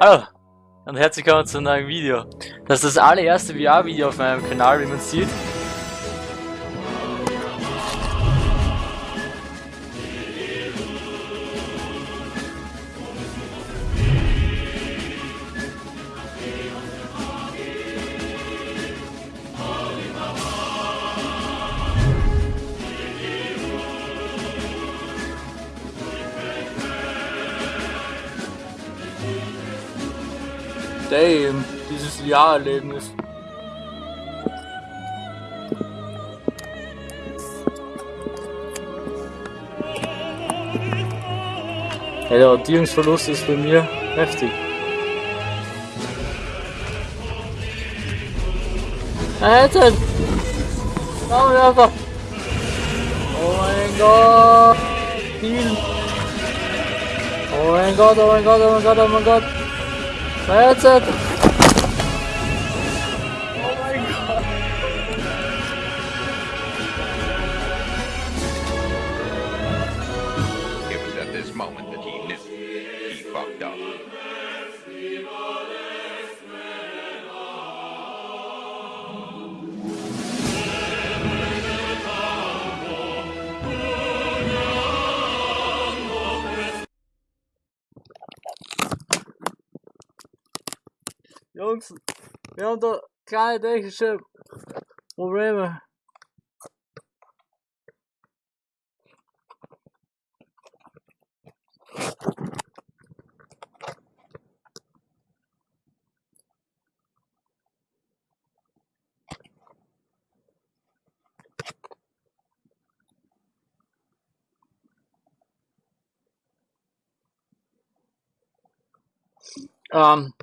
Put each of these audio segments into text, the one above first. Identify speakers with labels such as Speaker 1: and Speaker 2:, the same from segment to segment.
Speaker 1: Hallo und herzlich willkommen zu einem neuen Video. Das ist das allererste VR-Video auf meinem Kanal, wie man sieht. Ja, der Orientierungsverlust ist bei mir heftig. Alter! Flammenwerfer! Oh mein Gott! Heal! Oh mein Gott, oh mein Gott, oh mein Gott, oh mein Gott! Headset! Jungs, wir haben kleine technische Probleme. Ähm,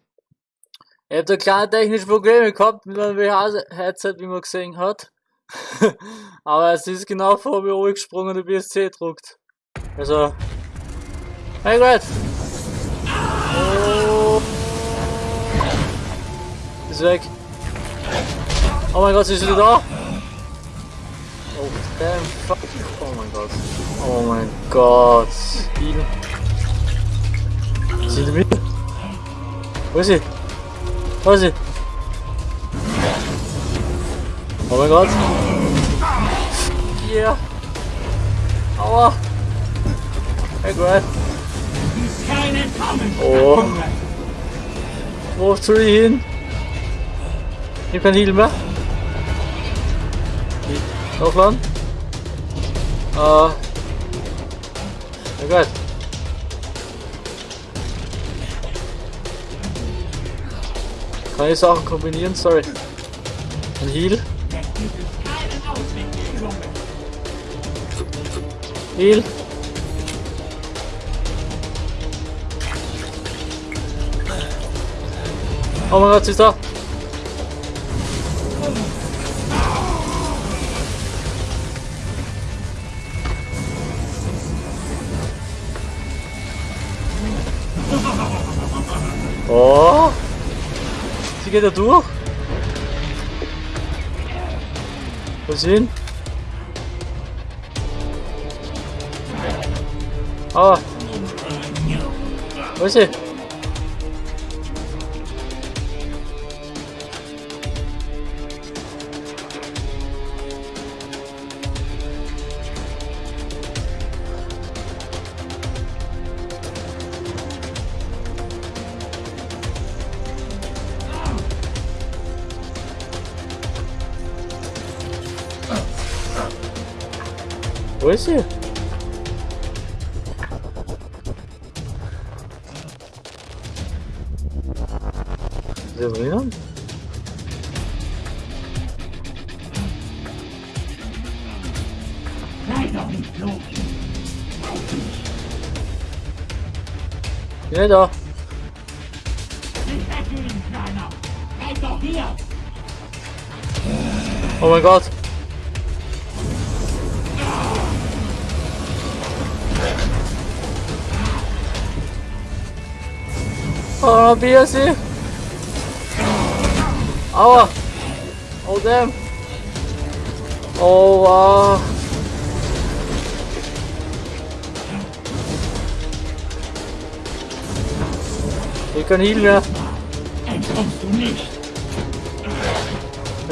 Speaker 1: ich hab da kleine technische Probleme gehabt mit meinem VR-Headset, wie man gesehen hat. Aber es ist genau vor mir oben gesprungen und der BSC druckt. Also. Hey Gott! Oh. Ist weg. Oh mein Gott, sie ist wieder da! Oh damn fuck. Oh mein Gott. Oh mein Gott. Heal. Sind mit? Wo ist sie? Wo ist sie? Oh mein Gott. Yeah. Aua. Hey Grant. Oh. Wo soll ich hin? Ich hab kein Heal mehr. Aufladen. Äh. Hey Kann ich Sachen kombinieren? Sorry. Ein Heal. Heal. Oh mein Gott, sie ist da. Sie geht da durch. Sie hin? Ah. Wo ist sie? Wo ist sie? Ist sie drinnen? Ja, da. Oh mein Gott. Oh, BSC. Aua. Oh, damn. Oh, wow. Ich kann Heal mehr.
Speaker 2: Entkommst du nicht.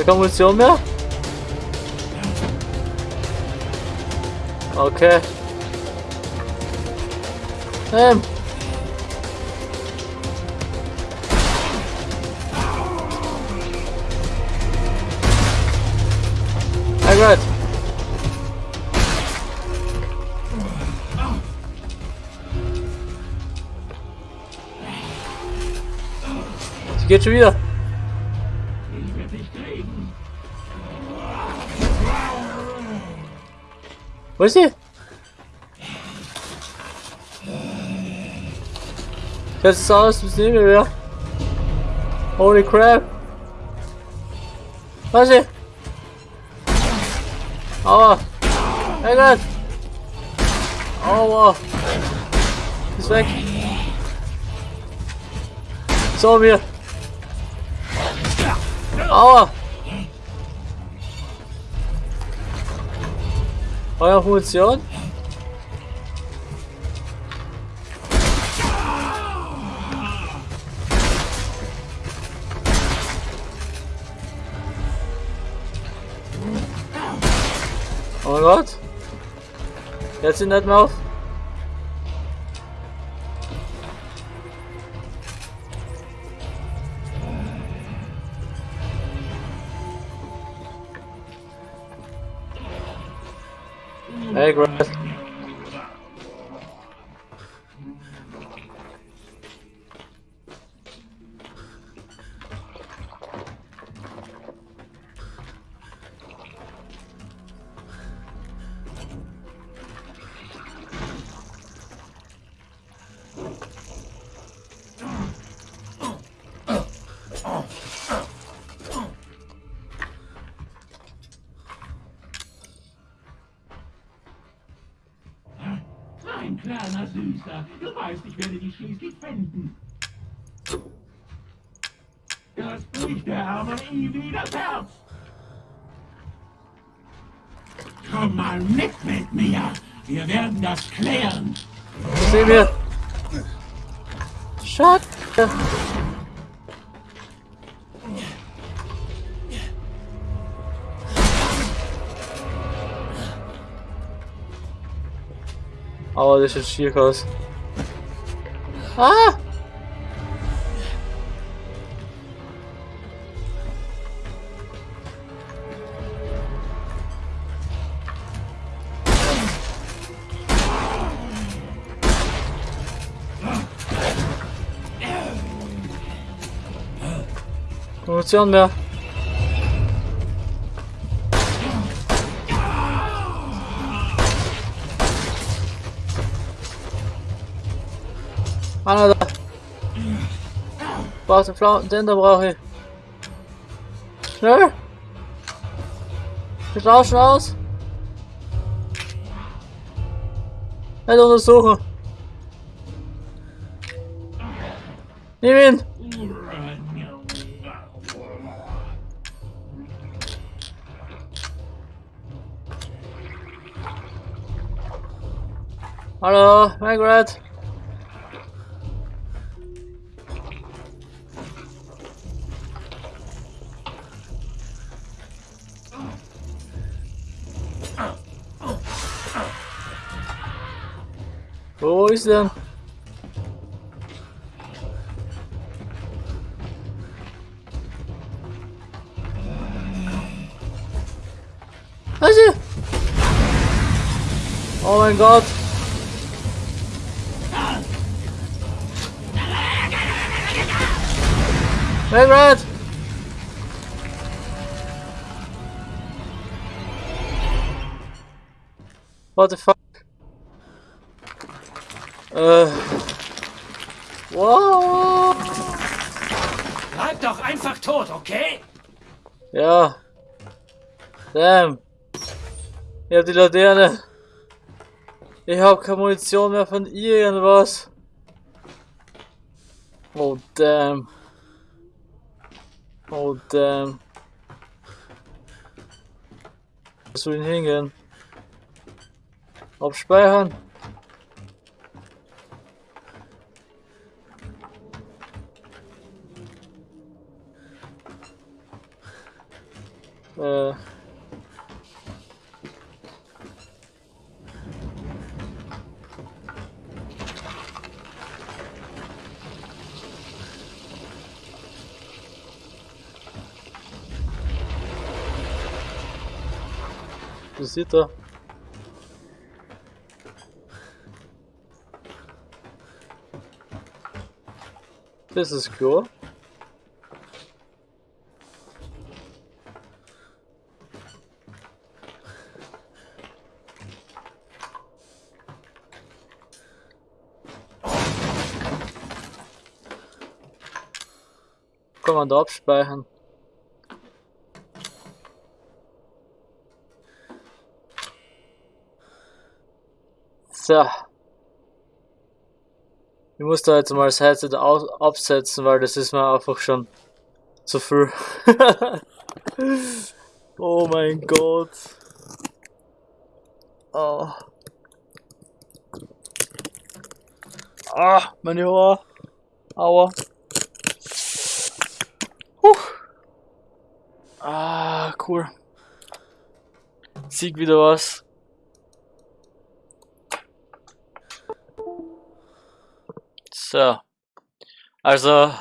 Speaker 1: Keine Munition mehr? Okay. Ähm. Geht schon wieder.
Speaker 2: Ich werde dich kriegen.
Speaker 1: Wo ist sie? Das ist aus, das nehmen wir. Holy crap. Was ist sie? Aua. Mein Gott. Aua. Ist weg. So, wir. Aua. Euer Munition? Oh Gott. Jetzt sind nicht mehr auf. Hey, Grant.
Speaker 2: Mein kleiner Süßer, du weißt, ich werde dich schließlich finden. Das bricht der arme Ivy das Herz. Komm mal mit mit mir. Wir werden das klären.
Speaker 1: Sehen wir. Shut. Aber das ist schier aus. Ah! Munition mehr. Flauten, den da brauche ich. Schnell! Wir tauschen aus! Nicht untersuchen! Nimm ihn! Hallo, Margaret! Wo ist denn? Was ist? Oh mein Gott! Margaret! What the fuck? Äh. Wow!
Speaker 2: Bleib doch einfach tot, okay?
Speaker 1: Ja. Damn. Hab die Laterne. Ich hab keine Munition mehr von irgendwas. Oh damn. Oh damn. Wo soll ich hingehen? Abspeichern. Äh. Das sieht er. Das da abspeichern. So. Ich muss da jetzt mal das Headset absetzen, weil das ist mir einfach schon zu viel. oh mein Gott. Oh. Ah, meine Haare. Aua. Huh. Ah, cool. Sieg wieder was. So. Also.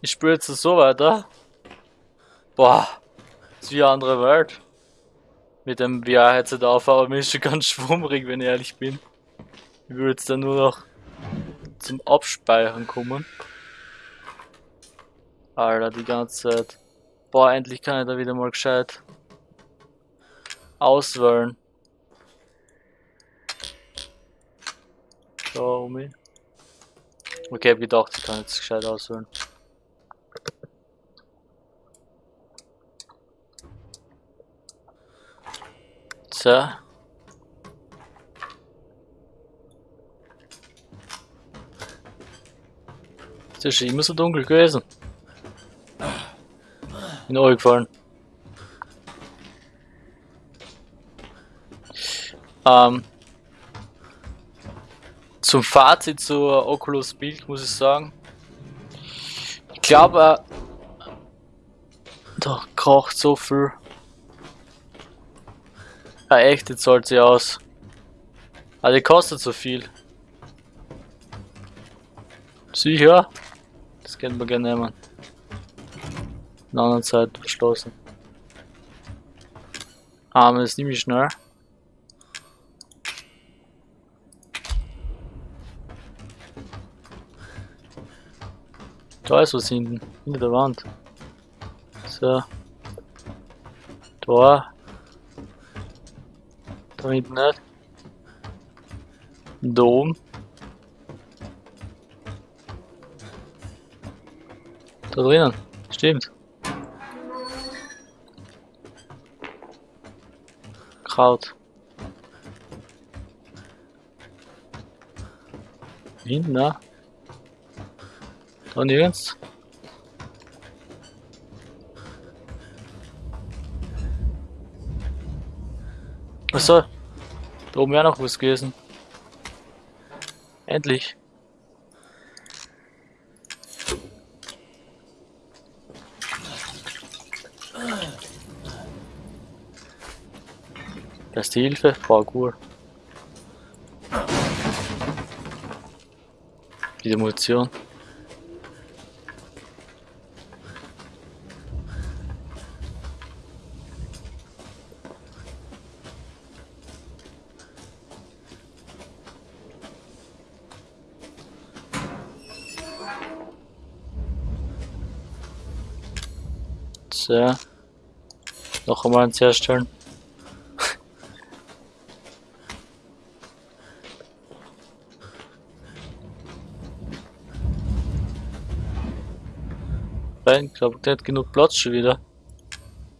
Speaker 1: Ich spiele jetzt so weiter. Boah. Ist wie eine andere Welt. Mit dem VR-Headset auf, aber mir ist schon ganz schwummrig, wenn ich ehrlich bin. Ich will jetzt dann nur noch zum Abspeichern kommen. Alter, die ganze Zeit. Boah, endlich kann ich da wieder mal gescheit auswählen. So, um mich. Okay, hab gedacht, ich kann jetzt gescheit auswählen. So. Ist ja schon immer so dunkel gewesen. Bin auch gefallen. Ähm, zum Fazit zur Oculus Bild muss ich sagen. Ich glaube, äh, da kocht so viel. Ja, echt, jetzt zahlt sie aus. Aber die kostet so viel. Sicher? Das können wir gerne nehmen. In der anderen Zeit verschlossen. Ah, das nehme ich schnell. Da ist was hinten, hinter der Wand. So. Da. Da hinten nicht. Da oben. Da drinnen. Stimmt. Kraut. Hinten, ne? Da nirgends. Achso. Da oben wäre noch was gewesen. Endlich. Die Hilfe, Parkour. Wieder Munition. So. Noch einmal eins herstellen. Ich glaube, der hat genug Platz schon wieder.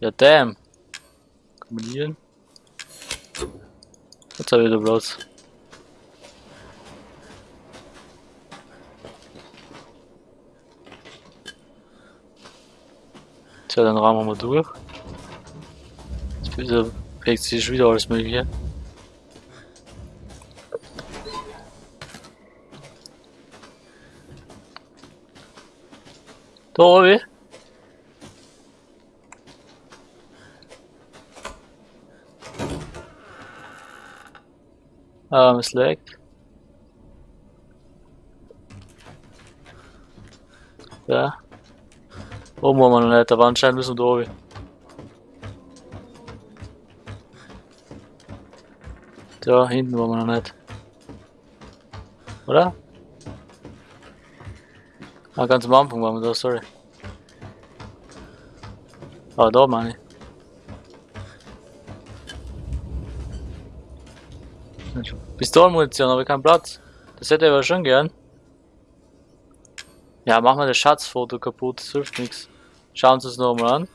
Speaker 1: Ja, damn. Kombinieren. Jetzt habe ich wieder Platz. Tja, dann rahmen wir durch. Jetzt prägt sich wieder alles mögliche. Da var vi. Um, slik. Ja. Hvor må man etter vannskjerm, liksom, da er vi. Da hinten var man ned. Oder? Ah, ganz am Anfang waren wir da, sorry. Ah, da meine ich. Pistolenmunition, aber kein Platz. Das hätte ich aber schon gern. Ja, machen wir das Schatzfoto kaputt, das hilft nichts. Schauen Sie es nochmal an.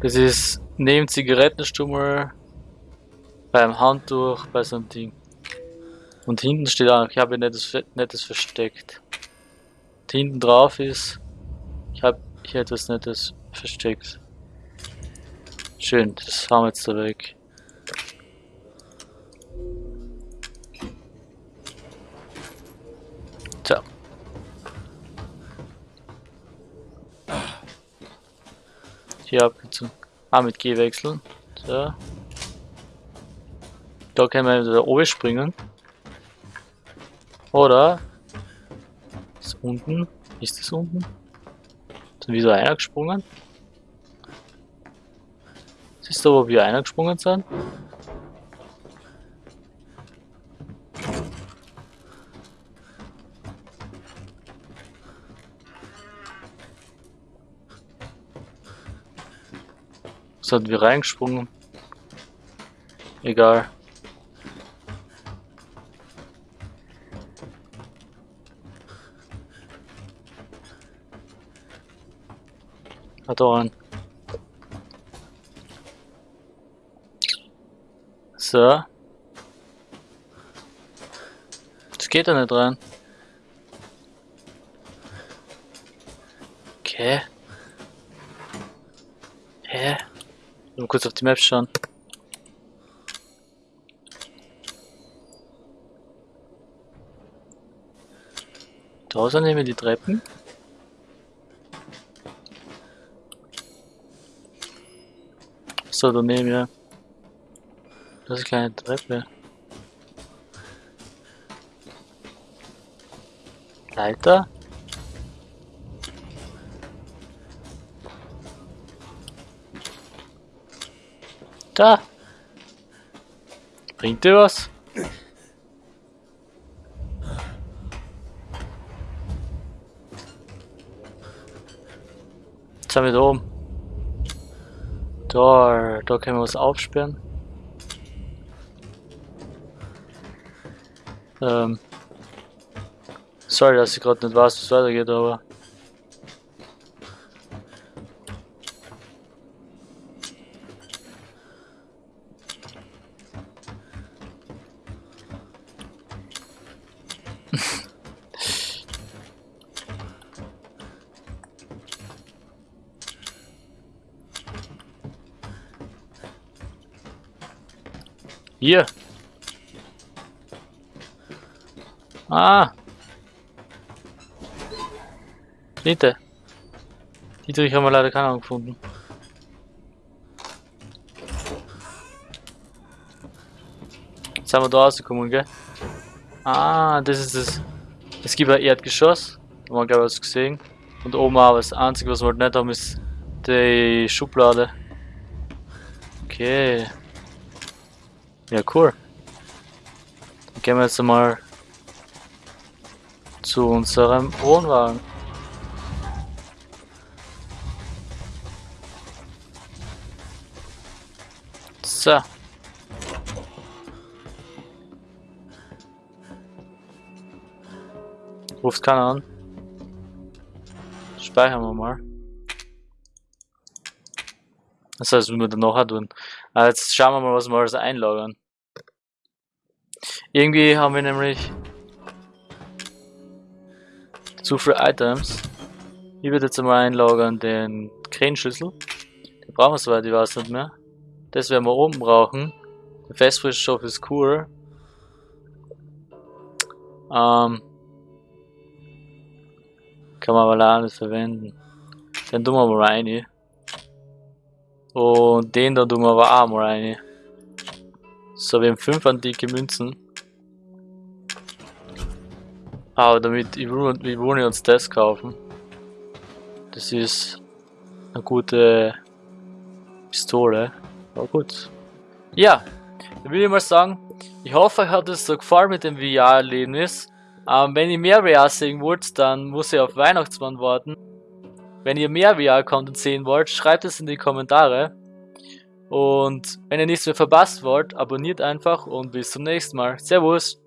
Speaker 1: Das ist neben Zigarettenstummel beim Handtuch bei so einem Ding. Und hinten steht auch, ich habe nettes, nettes versteckt. Hinten drauf ist, ich habe hier etwas nettes versteckt. Schön, das haben wir jetzt da weg. Tja. Hier abgezogen. Ah, mit G wechseln. So. Da können wir da oben springen. Oder ist unten? Ist das unten? Sind wieder einer gesprungen? Siehst du, wo wir einer gesprungen sind? Sind wir reingesprungen? Egal. Einen. So. Das geht da nicht rein. Okay. Hä? Mal kurz auf die Map schauen. Da sind nämlich die Treppen. So, daneben, ja. Das ist eine kleine Treppe. Leiter? Da! Bringt dir was? Jetzt sind wir da oben. Da, da können wir was aufsperren. Ähm. Sorry, dass ich gerade nicht weiß, es weitergeht, aber. Hier. Ah. Bitte. Dietrich haben wir leider keinen gefunden. Jetzt sind wir da rausgekommen, gell? Ah, das ist es. Es gibt ein Erdgeschoss. Da haben wir glaube ich was gesehen. Und oben auch das einzige, was wir halt nicht haben, ist die Schublade. Okay. Ja, cool. Dann gehen wir jetzt mal zu unserem Wohnwagen. So. Ruft keiner an. Speichern wir mal. Das heißt, wir dann nachher tun. Aber jetzt schauen wir mal, was wir alles einlagern. Irgendwie haben wir nämlich zu viele Items. Ich würde jetzt einmal einlagern den Krähenschlüssel. Den brauchen wir soweit, ich weiß nicht mehr. Das werden wir oben brauchen. Der Festfrischstoff ist cool. Ähm, kann man aber alles verwenden. Den tun wir mal rein. Und den da tun wir aber auch mal rein. So, wir haben 5 antike Münzen. Aber damit, ich ich will uns das kaufen. Das ist eine gute Pistole. Aber gut. Ja, dann will ich mal sagen, ich hoffe, euch hat es so gefallen mit dem VR-Erlebnis. Ähm, wenn ihr mehr VR sehen wollt, dann muss ihr auf Weihnachtsmann warten. Wenn ihr mehr VR-Content sehen wollt, schreibt es in die Kommentare. Und wenn ihr nichts mehr verpasst wollt, abonniert einfach und bis zum nächsten Mal. Servus!